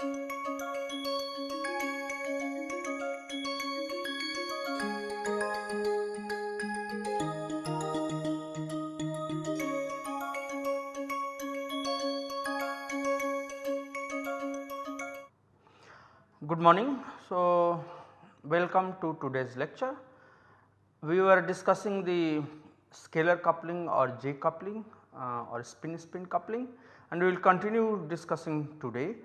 Good morning. So, welcome to today's lecture. We were discussing the scalar coupling or J coupling uh, or spin spin coupling and we will continue discussing today.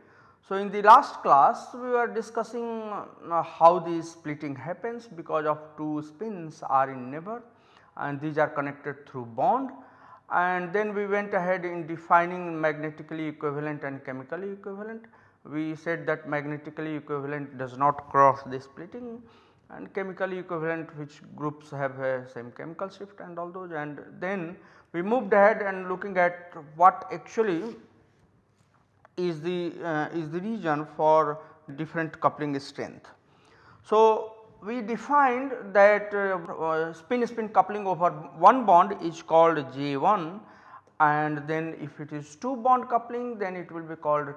So, in the last class we were discussing uh, how the splitting happens because of two spins are in neighbor and these are connected through bond. And then we went ahead in defining magnetically equivalent and chemically equivalent. We said that magnetically equivalent does not cross the splitting and chemically equivalent which groups have a same chemical shift and all those. And then we moved ahead and looking at what actually is the uh, is the region for different coupling strength. So, we defined that uh, uh, spin spin coupling over one bond is called J1 and then if it is 2 bond coupling then it will be called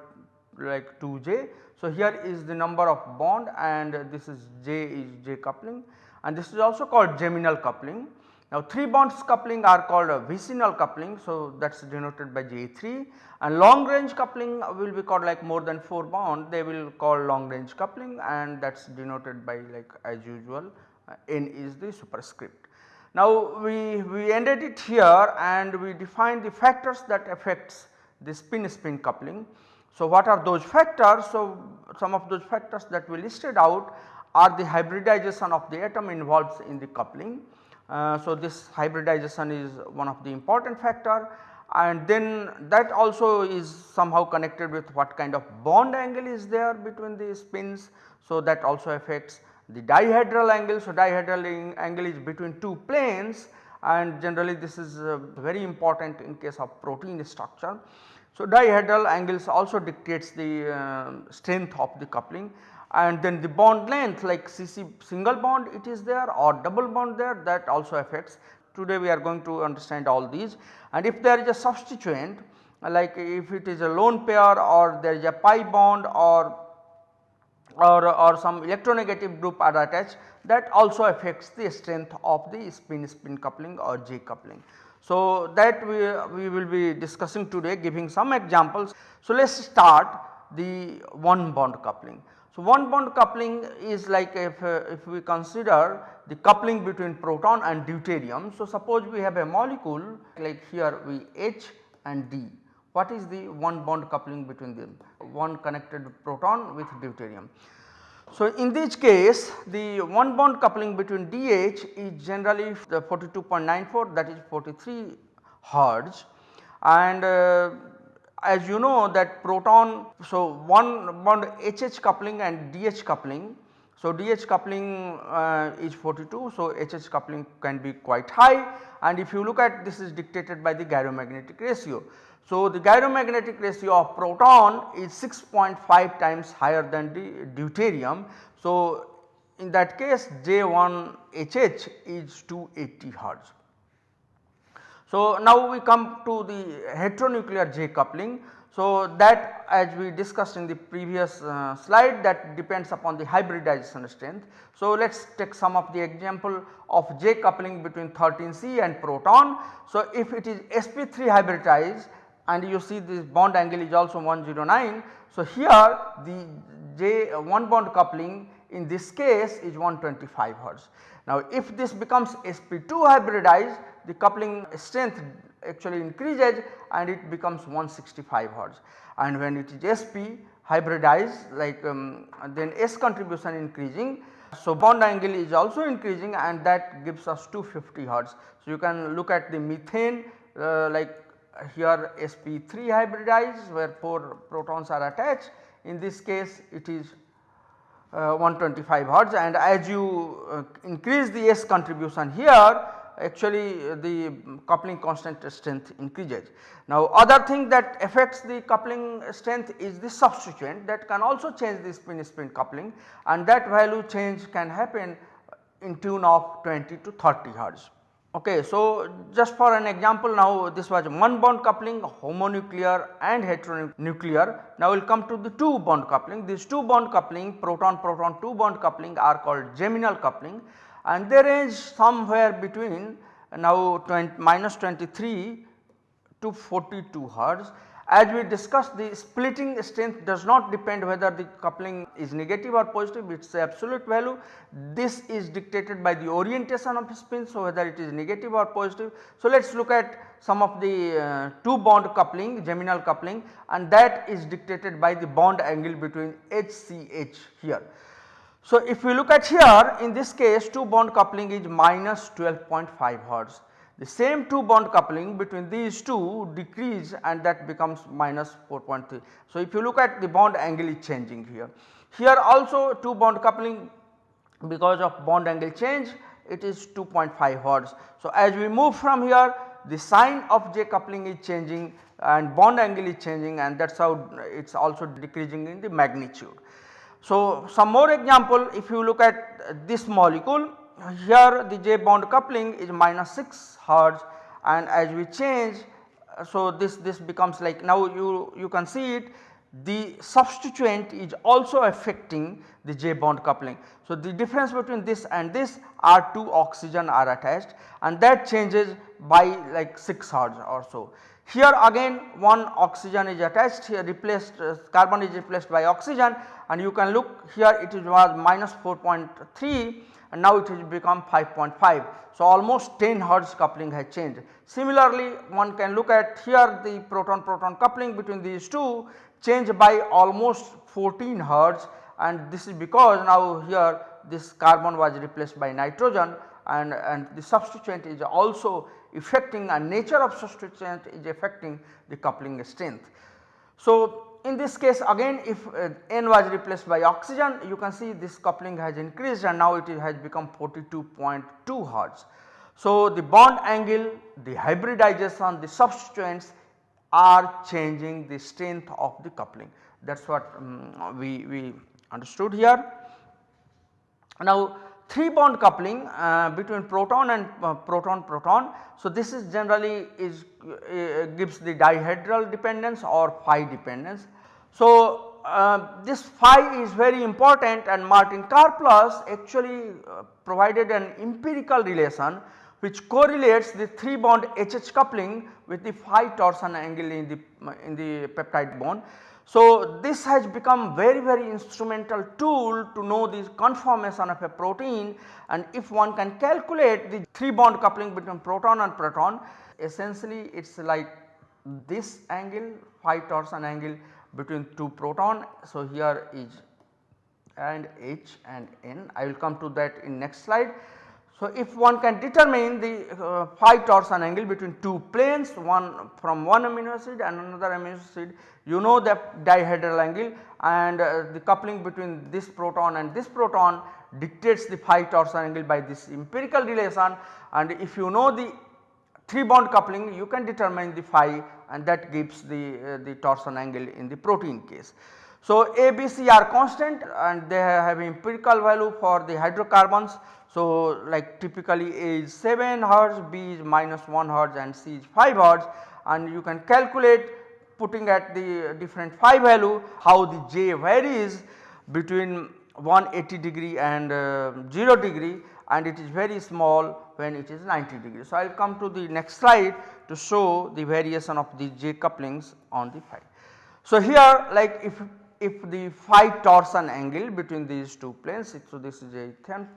like 2j. So, here is the number of bond and this is j is j coupling and this is also called geminal coupling. Now 3 bonds coupling are called a vicinal coupling. So, that is denoted by J3 and long range coupling will be called like more than 4 bond they will call long range coupling and that is denoted by like as usual uh, N is the superscript. Now we, we ended it here and we defined the factors that affects the spin spin coupling. So, what are those factors? So, some of those factors that we listed out are the hybridization of the atom involved in the coupling. Uh, so, this hybridization is one of the important factor and then that also is somehow connected with what kind of bond angle is there between the spins. So, that also affects the dihedral angle. So, dihedral angle is between two planes and generally this is uh, very important in case of protein structure. So, dihedral angles also dictates the uh, strength of the coupling and then the bond length like CC single bond it is there or double bond there that also affects. Today we are going to understand all these and if there is a substituent like if it is a lone pair or there is a pi bond or or, or some electronegative group are attached that also affects the strength of the spin spin coupling or J coupling. So, that we, we will be discussing today giving some examples. So, let us start the one bond coupling. So, one bond coupling is like if, uh, if we consider the coupling between proton and deuterium. So, suppose we have a molecule like here we H and D. What is the one bond coupling between them? One connected proton with deuterium. So, in this case the one bond coupling between DH is generally the 42.94 that is 43 Hertz and uh, as you know that proton so one bond HH coupling and DH coupling. So, DH coupling uh, is 42 so HH coupling can be quite high and if you look at this is dictated by the gyromagnetic ratio. So, the gyromagnetic ratio of proton is 6.5 times higher than the deuterium. So, in that case J1HH is 280 Hertz. So, now we come to the heteronuclear J coupling. So, that as we discussed in the previous uh, slide that depends upon the hybridization strength. So, let us take some of the example of J coupling between 13C and proton. So, if it is sp3 hybridized and you see this bond angle is also 109. So, here the J uh, one bond coupling in this case is 125 Hertz. Now, if this becomes sp2 hybridized the coupling strength actually increases and it becomes 165 Hertz and when it is sp hybridized like um, then S contribution increasing. So, bond angle is also increasing and that gives us 250 Hertz. So, you can look at the methane uh, like here sp3 hybridized where 4 protons are attached in this case it is uh, 125 hertz and as you uh, increase the S contribution here actually uh, the coupling constant strength increases. Now other thing that affects the coupling strength is the substituent that can also change the spin spin coupling and that value change can happen in tune of 20 to 30 hertz. Okay, so just for an example now this was one bond coupling homonuclear and heteronuclear. Now we will come to the two bond coupling. These two bond coupling proton proton two bond coupling are called geminal coupling and they range somewhere between now 20 minus 23 to 42 hertz as we discussed the splitting strength does not depend whether the coupling is negative or positive it is absolute value. This is dictated by the orientation of spin so whether it is negative or positive. So let us look at some of the uh, two bond coupling geminal coupling and that is dictated by the bond angle between HCH here. So if we look at here in this case two bond coupling is minus 12.5 hertz the same 2 bond coupling between these two decrease and that becomes minus 4.3. So, if you look at the bond angle is changing here. Here also 2 bond coupling because of bond angle change it is 2.5 hertz. So, as we move from here the sign of J coupling is changing and bond angle is changing and that is how it is also decreasing in the magnitude. So, some more example if you look at this molecule here the J bond coupling is minus 6 hertz and as we change so this this becomes like now you you can see it the substituent is also affecting the J bond coupling. So, the difference between this and this are 2 oxygen are attached and that changes by like 6 hertz or so. Here again one oxygen is attached here replaced uh, carbon is replaced by oxygen and you can look here it was minus 4.3 and now it has become 5.5. So, almost 10 hertz coupling has changed. Similarly, one can look at here the proton proton coupling between these two change by almost 14 hertz and this is because now here this carbon was replaced by nitrogen and, and the substituent is also affecting and nature of substituent is affecting the coupling strength. So, in this case again if uh, N was replaced by oxygen you can see this coupling has increased and now it has become 42.2 hertz. So, the bond angle, the hybridization, the substituents are changing the strength of the coupling that is what um, we, we understood here. Now 3 bond coupling uh, between proton and uh, proton proton. So, this is generally is uh, gives the dihedral dependence or phi dependence. So, uh, this phi is very important and Martin Karplus actually uh, provided an empirical relation which correlates the 3 bond HH coupling with the phi torsion angle in the in the peptide bond. So, this has become very very instrumental tool to know the conformation of a protein and if one can calculate the 3 bond coupling between proton and proton essentially it is like this angle phi torsion angle between 2 proton. So, here is and H and N I will come to that in next slide. So, if one can determine the uh, phi torsion angle between two planes one from one amino acid and another amino acid you know the dihedral angle and uh, the coupling between this proton and this proton dictates the phi torsion angle by this empirical relation and if you know the 3 bond coupling you can determine the phi and that gives the, uh, the torsion angle in the protein case. So, A, B, C are constant and they have empirical value for the hydrocarbons. So, like typically A is 7 hertz, B is minus 1 hertz and C is 5 hertz and you can calculate putting at the different phi value how the J varies between 180 degree and uh, 0 degree and it is very small when it is 90 degree. So, I will come to the next slide to show the variation of the J couplings on the phi. So, here like if if the phi torsion angle between these two planes, so this is a thin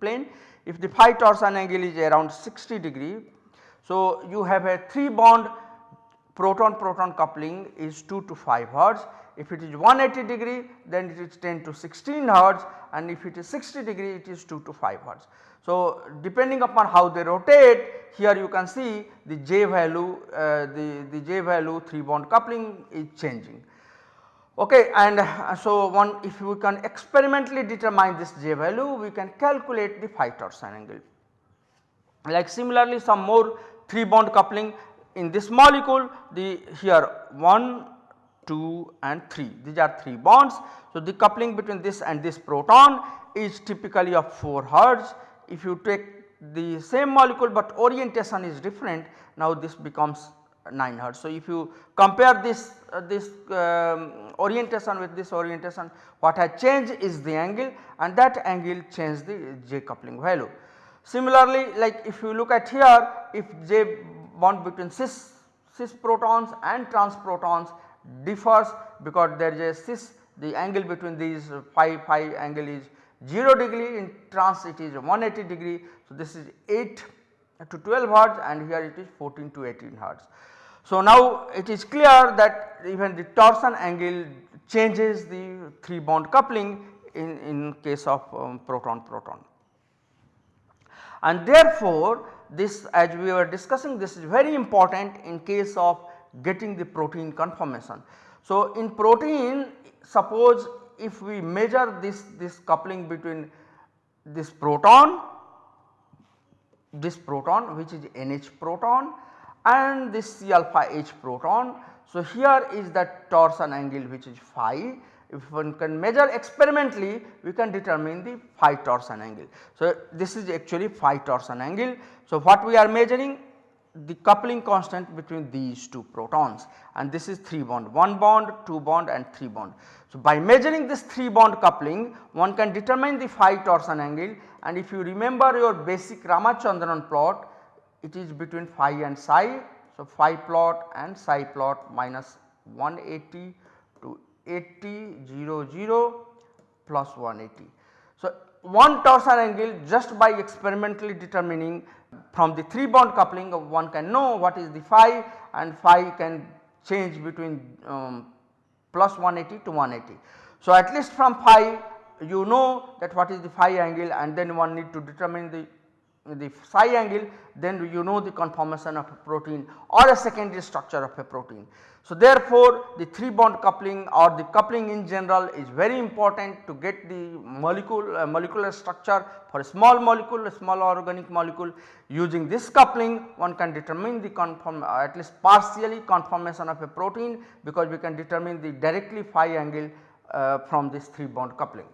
plane, if the phi torsion angle is around 60 degree, so you have a 3 bond proton proton coupling is 2 to 5 hertz if it is 180 degree then it is 10 to 16 hertz and if it is 60 degree it is 2 to 5 hertz. So, depending upon how they rotate here you can see the J value uh, the, the J value 3 bond coupling is changing. Okay, and uh, so one if we can experimentally determine this J value we can calculate the phi torsion angle. Like similarly some more 3 bond coupling in this molecule the here 1 2 and 3 these are 3 bonds. So, the coupling between this and this proton is typically of 4 hertz if you take the same molecule but orientation is different now this becomes 9 hertz. So, if you compare this uh, this um, orientation with this orientation what has changed is the angle and that angle changed the J coupling value. Similarly, like if you look at here if J bond between cis, cis protons and trans protons differs because there is a cis the angle between these phi phi angle is 0 degree in trans it is 180 degree. So, this is 8 to 12 hertz and here it is 14 to 18 hertz. So, now it is clear that even the torsion angle changes the 3 bond coupling in, in case of um, proton proton. And therefore, this as we were discussing this is very important in case of getting the protein conformation. So, in protein suppose if we measure this, this coupling between this proton, this proton which is NH proton and this C alpha H proton. So, here is that torsion angle which is phi if one can measure experimentally we can determine the phi torsion angle. So, this is actually phi torsion angle. So, what we are measuring the coupling constant between these two protons and this is 3 bond 1 bond 2 bond and 3 bond. So, by measuring this 3 bond coupling one can determine the phi torsion angle and if you remember your basic Ramachandran plot it is between phi and psi. So, phi plot and psi plot minus 180 to 80 0 0 plus 180. So, one torsion angle just by experimentally determining from the 3 bond coupling one can know what is the phi and phi can change between um, plus 180 to 180. So, at least from phi you know that what is the phi angle and then one need to determine the the psi angle then you know the conformation of a protein or a secondary structure of a protein. So, therefore, the 3 bond coupling or the coupling in general is very important to get the molecule uh, molecular structure for a small molecule a small organic molecule using this coupling one can determine the conform uh, at least partially conformation of a protein because we can determine the directly phi angle uh, from this 3 bond coupling.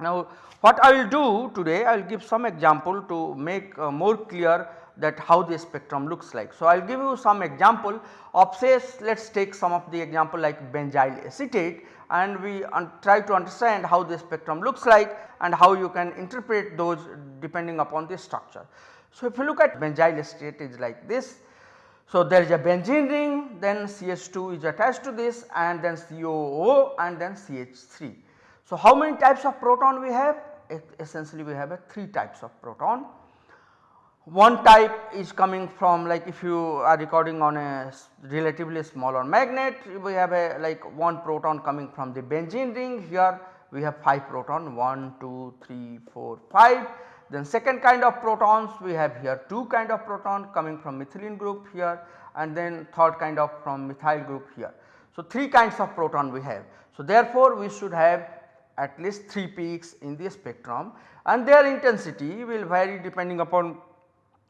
Now what I will do today I will give some example to make uh, more clear that how the spectrum looks like. So I will give you some example of say let us take some of the example like benzyl acetate and we try to understand how the spectrum looks like and how you can interpret those depending upon the structure. So if you look at benzyl acetate is like this. So there is a benzene ring then CH2 is attached to this and then COO and then CH3. So, how many types of proton we have? Essentially we have a 3 types of proton. One type is coming from like if you are recording on a relatively smaller magnet we have a like one proton coming from the benzene ring here we have 5 proton 1, 2, 3, 4, 5. Then second kind of protons we have here 2 kind of proton coming from methylene group here and then third kind of from methyl group here. So, 3 kinds of proton we have. So, therefore, we should have at least 3 peaks in the spectrum and their intensity will vary depending upon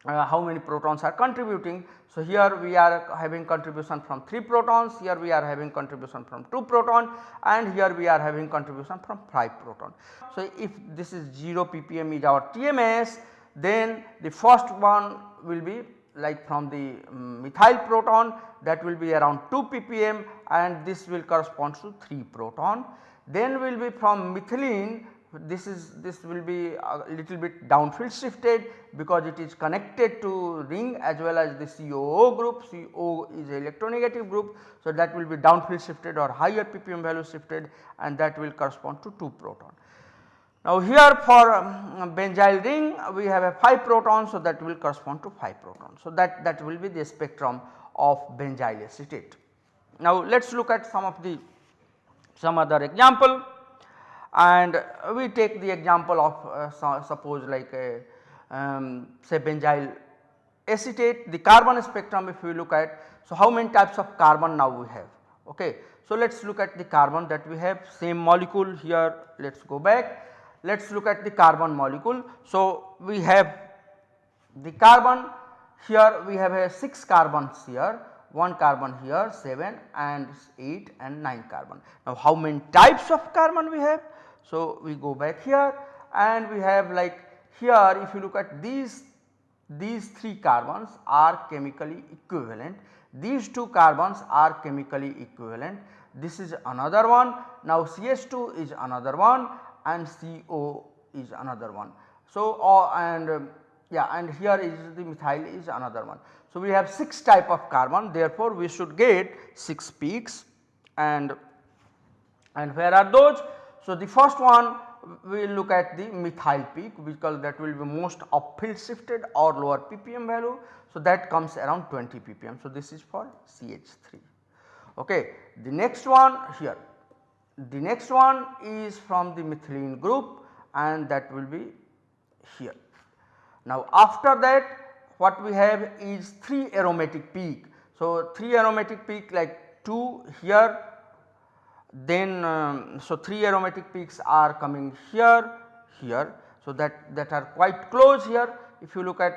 uh, how many protons are contributing. So, here we are having contribution from 3 protons, here we are having contribution from 2 proton and here we are having contribution from 5 proton. So, if this is 0 ppm is our TMS then the first one will be like from the um, methyl proton that will be around 2 ppm and this will correspond to 3 proton. Then will be from methylene this is this will be a little bit downfield shifted because it is connected to ring as well as the COO group, CO is a electronegative group. So, that will be downfield shifted or higher ppm value shifted and that will correspond to 2 proton. Now, here for um, benzyl ring we have a 5 proton so that will correspond to 5 proton. So, that, that will be the spectrum of benzyl acetate. Now, let us look at some of the some other example and we take the example of uh, so suppose like a um, say benzyl acetate the carbon spectrum if we look at. So, how many types of carbon now we have ok. So, let us look at the carbon that we have same molecule here let us go back let us look at the carbon molecule. So, we have the carbon here we have a 6 carbons here 1 carbon here 7 and 8 and 9 carbon. Now how many types of carbon we have? So we go back here and we have like here if you look at these these 3 carbons are chemically equivalent, these 2 carbons are chemically equivalent, this is another one, now CH2 is another one and CO is another one. So, uh, and um, yeah and here is the methyl is another one. So, we have 6 type of carbon therefore, we should get 6 peaks and and where are those? So, the first one we will look at the methyl peak because that will be most upfield shifted or lower ppm value. So, that comes around 20 ppm. So, this is for CH3. Okay. The next one here, the next one is from the methylene group and that will be here. Now, after that what we have is 3 aromatic peak. So, 3 aromatic peak like 2 here then um, so 3 aromatic peaks are coming here, here. So, that, that are quite close here if you look at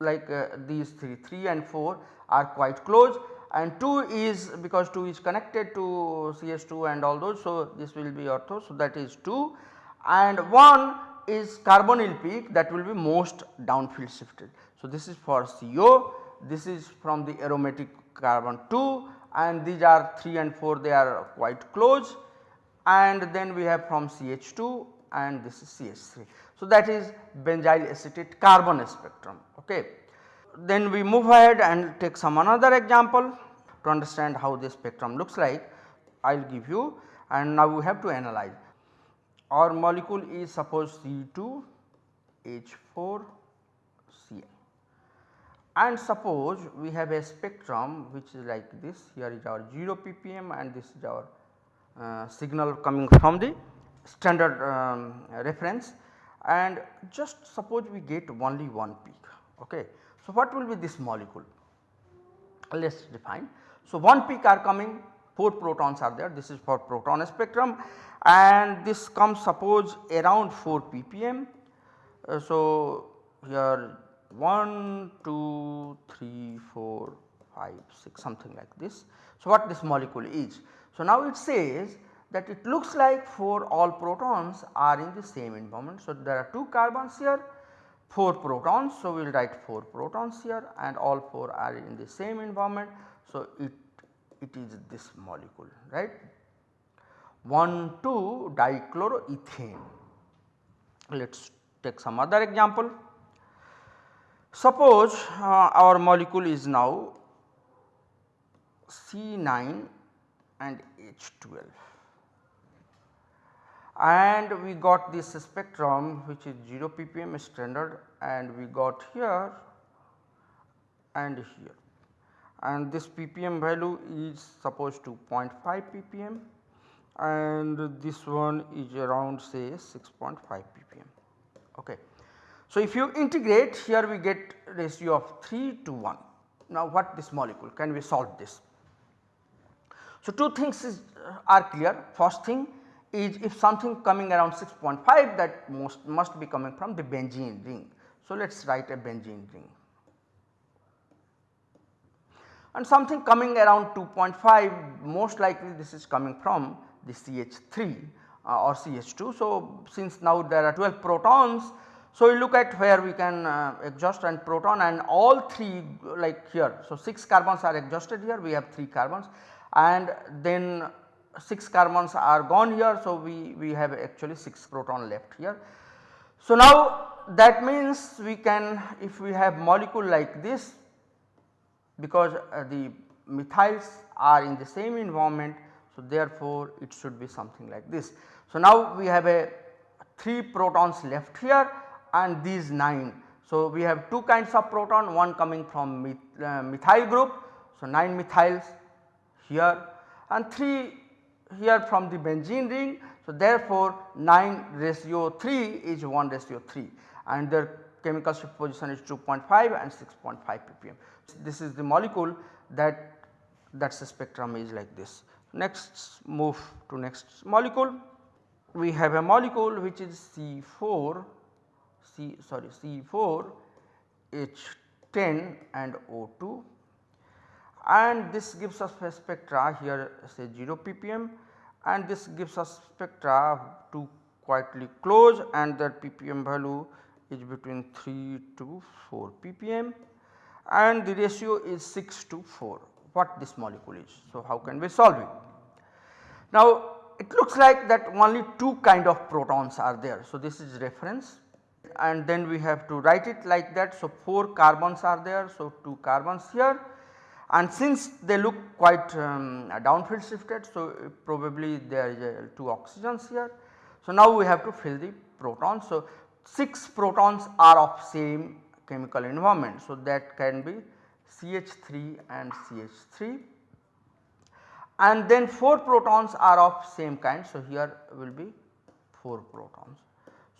like uh, these 3, 3 and 4 are quite close and 2 is because 2 is connected to CS2 and all those. So, this will be ortho. So, that is 2 and 1 is carbonyl peak that will be most downfield shifted. So, this is for CO, this is from the aromatic carbon 2 and these are 3 and 4 they are quite close and then we have from CH2 and this is CH3. So, that is benzyl acetate carbon spectrum. Okay. Then we move ahead and take some another example to understand how this spectrum looks like I will give you and now we have to analyze. Our molecule is suppose C2 H4 Cl and suppose we have a spectrum which is like this here is our 0 ppm and this is our uh, signal coming from the standard um, reference and just suppose we get only one peak. Okay. So, what will be this molecule? Let us define. So, one peak are coming 4 protons are there this is for proton spectrum and this comes suppose around 4 ppm. Uh, so, here 1, 2, 3, 4, 5, 6 something like this. So, what this molecule is? So, now it says that it looks like 4 all protons are in the same environment. So, there are 2 carbons here 4 protons. So, we will write 4 protons here and all 4 are in the same environment. So, it, it is this molecule right 1 2 dichloroethane. Let us take some other example. Suppose uh, our molecule is now C9 and H12 and we got this spectrum which is 0 ppm standard and we got here and here and this ppm value is supposed to 0.5 ppm and this one is around say 6.5 ppm. Okay. So, if you integrate here we get ratio of 3 to 1. Now, what this molecule can we solve this? So, two things is, uh, are clear first thing is if something coming around 6.5 that most must be coming from the benzene ring. So, let us write a benzene ring and something coming around 2.5 most likely this is coming from the CH3 uh, or CH2. So, since now there are 12 protons so, we look at where we can uh, exhaust and proton and all 3 like here. So, 6 carbons are exhausted here we have 3 carbons and then 6 carbons are gone here. So, we, we have actually 6 proton left here. So, now that means we can if we have molecule like this because uh, the methyls are in the same environment. So, therefore, it should be something like this. So, now we have a 3 protons left here and these 9. So, we have two kinds of proton one coming from uh, methyl group. So, 9 methyls here and 3 here from the benzene ring. So, therefore, 9 ratio 3 is 1 ratio 3 and their chemical shift position is 2.5 and 6.5 ppm. This is the molecule that that spectrum is like this. Next move to next molecule. We have a molecule which is C4 C sorry C4 H10 and O2 and this gives us a spectra here say 0 ppm and this gives us spectra to quietly close and that ppm value is between 3 to 4 ppm and the ratio is 6 to 4 what this molecule is. So, how can we solve it? Now it looks like that only two kind of protons are there. So, this is reference and then we have to write it like that. So, 4 carbons are there. So, 2 carbons here and since they look quite um, downfield shifted. So, probably there is a 2 oxygens here. So, now we have to fill the protons. So, 6 protons are of same chemical environment. So, that can be CH3 and CH3 and then 4 protons are of same kind. So, here will be 4 protons.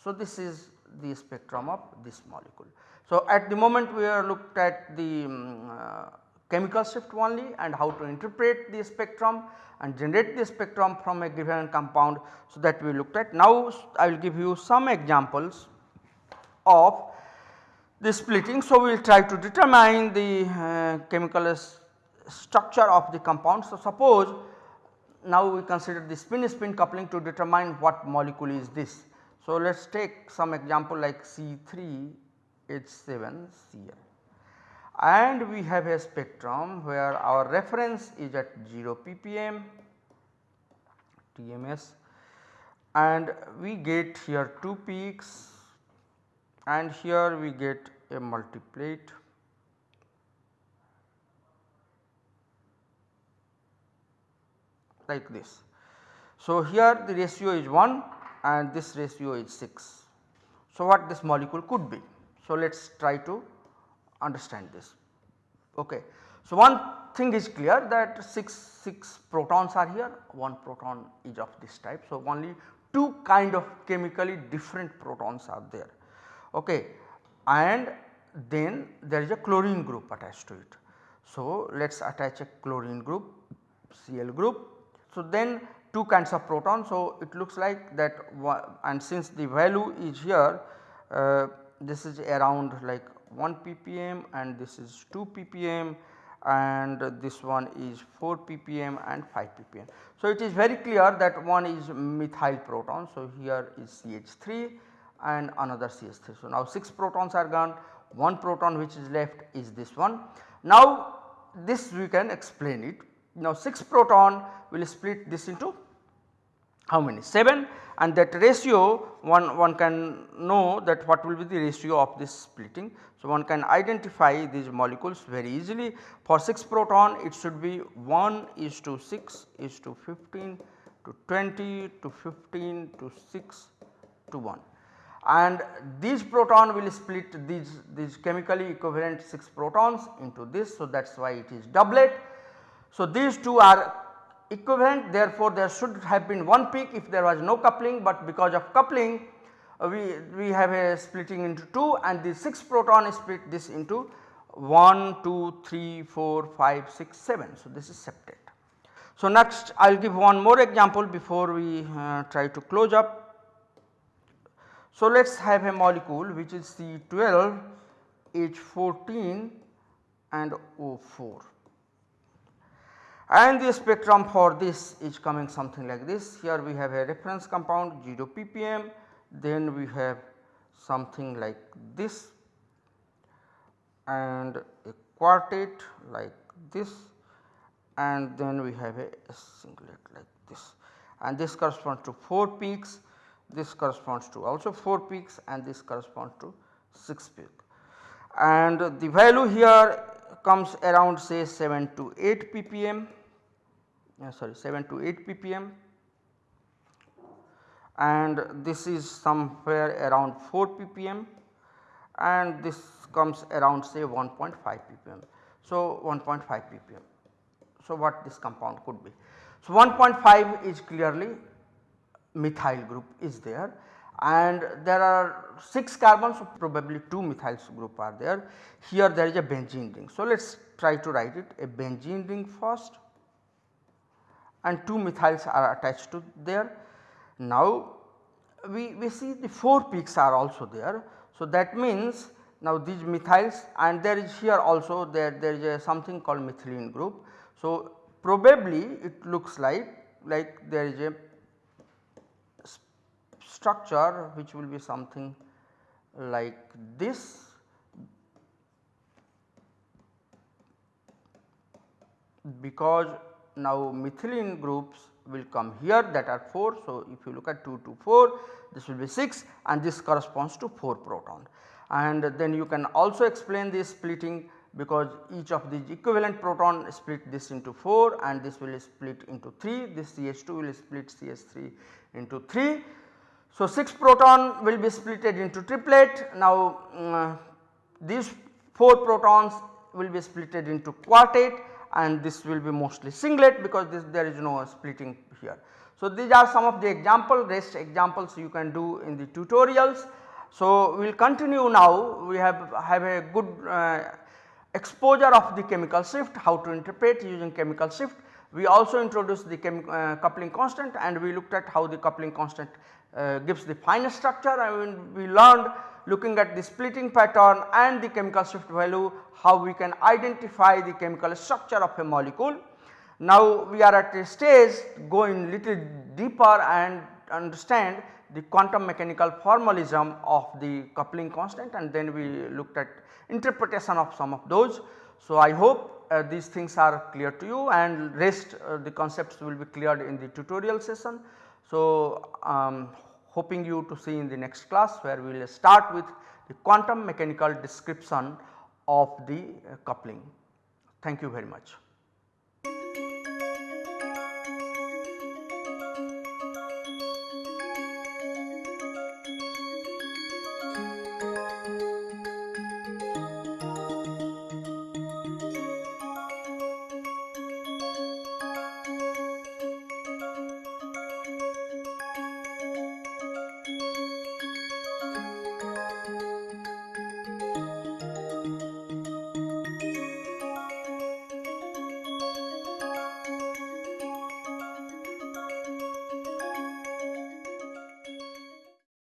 So, this is the spectrum of this molecule. So, at the moment we are looked at the um, uh, chemical shift only and how to interpret the spectrum and generate the spectrum from a given compound. So, that we looked at. Now, I will give you some examples of the splitting. So, we will try to determine the uh, chemical structure of the compound. So, suppose now we consider the spin spin coupling to determine what molecule is this. So, let us take some example like C3 H7 Cl and we have a spectrum where our reference is at 0 ppm TMS and we get here 2 peaks and here we get a multiplet like this. So, here the ratio is 1 and this ratio is 6. So, what this molecule could be? So, let us try to understand this. Okay. So, one thing is clear that 6, 6 protons are here, 1 proton is of this type. So, only 2 kind of chemically different protons are there. Okay. And then there is a chlorine group attached to it. So, let us attach a chlorine group Cl group so, then 2 kinds of proton. So, it looks like that and since the value is here uh, this is around like 1 ppm and this is 2 ppm and this one is 4 ppm and 5 ppm. So, it is very clear that one is methyl proton. So, here is CH3 and another CH3. So, now 6 protons are gone, 1 proton which is left is this one. Now, this we can explain it now 6 proton will split this into how many 7 and that ratio one, one can know that what will be the ratio of this splitting. So, one can identify these molecules very easily for 6 proton it should be 1 is to 6 is to 15 to 20 to 15 to 6 to 1 and these proton will split these, these chemically equivalent 6 protons into this. So, that is why it is doublet so, these two are equivalent therefore, there should have been one peak if there was no coupling, but because of coupling uh, we, we have a splitting into 2 and the 6 proton split this into 1, 2, 3, 4, 5, 6, 7. So, this is septet. So, next I will give one more example before we uh, try to close up. So, let us have a molecule which is C12 H14 and O4 and the spectrum for this is coming something like this. Here we have a reference compound 0 ppm, then we have something like this and a quartet like this. And then we have a singlet like this. And this corresponds to 4 peaks, this corresponds to also 4 peaks and this corresponds to 6 peaks. And the value here comes around say 7 to 8 ppm uh, sorry 7 to 8 ppm and this is somewhere around 4 ppm and this comes around say 1.5 ppm. So, 1.5 ppm. So, what this compound could be? So, 1.5 is clearly methyl group is there and there are 6 carbons so probably 2 methyl group are there. Here there is a benzene ring. So, let us try to write it a benzene ring first and 2 methyls are attached to there. Now we, we see the 4 peaks are also there. So that means now these methyls and there is here also there, there is a something called methylene group. So probably it looks like like there is a structure which will be something like this because now methylene groups will come here that are 4. So, if you look at 2 to 4 this will be 6 and this corresponds to 4 proton and then you can also explain this splitting because each of these equivalent proton split this into 4 and this will split into 3 this CH2 will split CH3 into 3. So, 6 proton will be splitted into triplet now um, these 4 protons will be splitted into quartet and this will be mostly singlet because this there is no splitting here. So, these are some of the example rest examples you can do in the tutorials. So, we will continue now we have have a good uh, exposure of the chemical shift how to interpret using chemical shift. We also introduced the uh, coupling constant and we looked at how the coupling constant uh, gives the finest structure I mean we learned looking at the splitting pattern and the chemical shift value how we can identify the chemical structure of a molecule. Now we are at a stage going little deeper and understand the quantum mechanical formalism of the coupling constant and then we looked at interpretation of some of those. So I hope uh, these things are clear to you and rest uh, the concepts will be cleared in the tutorial session. So um, hoping you to see in the next class where we will start with the quantum mechanical description of the uh, coupling. Thank you very much.